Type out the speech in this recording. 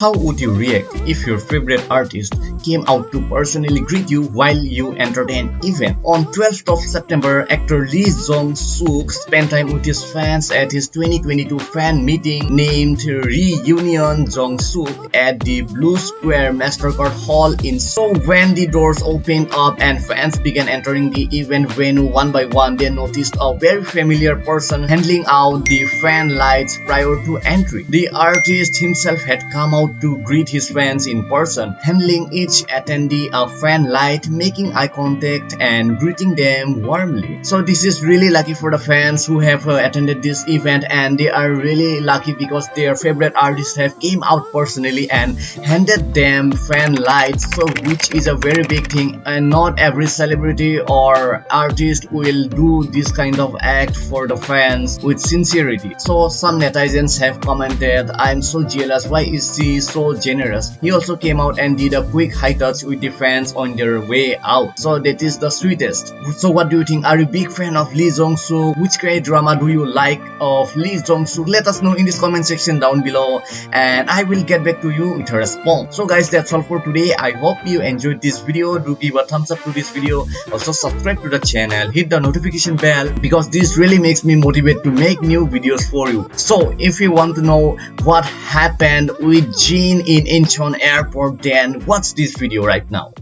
How would you react if your favorite artist came out to personally greet you while you entered an event? On 12th of September, actor Lee Jong-suk spent time with his fans at his 2022 fan meeting named Reunion Jong-suk at the Blue Square MasterCard Hall in Seoul. When the doors opened up and fans began entering the event venue one by one, they noticed a very familiar person handling out the fan lights prior to entry. The artist himself had come out to greet his fans in person, handling each attendee a fan light, making eye contact and greeting them warmly. So this is really lucky for the fans who have uh, attended this event and they are really lucky because their favorite artists have came out personally and handed them fan lights so which is a very big thing and not every celebrity or artist will do this kind of act for the fans with sincerity. So some netizens have commented I'm so jealous why is he so generous. He also came out and did a quick high touch with the fans on their way out. So that is the sweetest. So what do you think? Are you a big fan of Lee Jong-suk? Which K drama do you like of Lee Jong-suk? Let us know in this comment section down below and I will get back to you with a response. So guys that's all for today. I hope you enjoyed this video. Do give a thumbs up to this video. Also subscribe to the channel. Hit the notification bell because this really makes me motivate to make new videos for you. So if you want to know what happened with In Incheon airport then watch this video right now